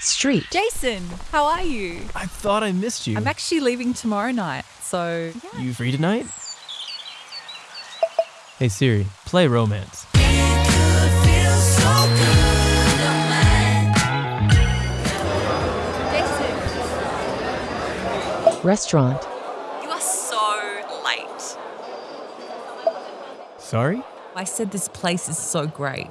Street. Jason, how are you? I thought I missed you. I'm actually leaving tomorrow night, so yeah. You free tonight? Hey Siri, play romance. Restaurant. you are so late. Sorry? I said this place is so great.